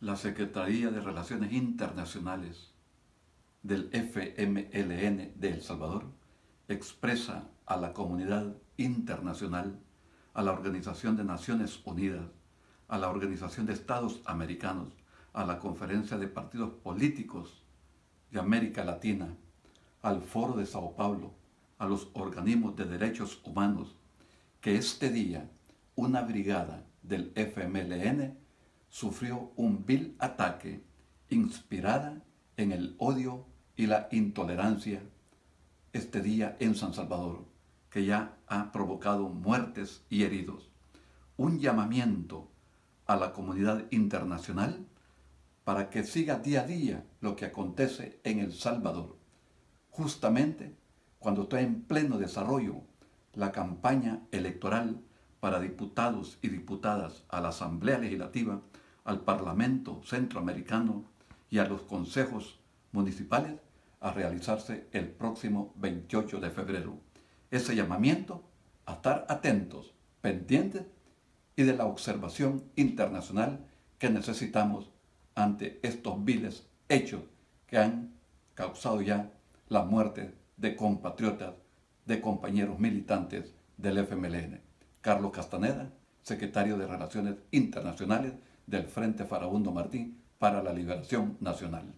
la Secretaría de Relaciones Internacionales del FMLN de El Salvador expresa a la comunidad internacional, a la Organización de Naciones Unidas, a la Organización de Estados Americanos, a la Conferencia de Partidos Políticos de América Latina, al Foro de Sao Paulo, a los organismos de derechos humanos, que este día una brigada del FMLN sufrió un vil ataque inspirada en el odio y la intolerancia este día en San Salvador, que ya ha provocado muertes y heridos. Un llamamiento a la comunidad internacional para que siga día a día lo que acontece en El Salvador. Justamente cuando está en pleno desarrollo la campaña electoral para diputados y diputadas a la Asamblea Legislativa, al Parlamento Centroamericano y a los consejos municipales a realizarse el próximo 28 de febrero. Ese llamamiento a estar atentos, pendientes y de la observación internacional que necesitamos ante estos viles hechos que han causado ya la muerte de compatriotas, de compañeros militantes del FMLN. Carlos Castaneda, secretario de Relaciones Internacionales del Frente Farabundo Martín para la Liberación Nacional.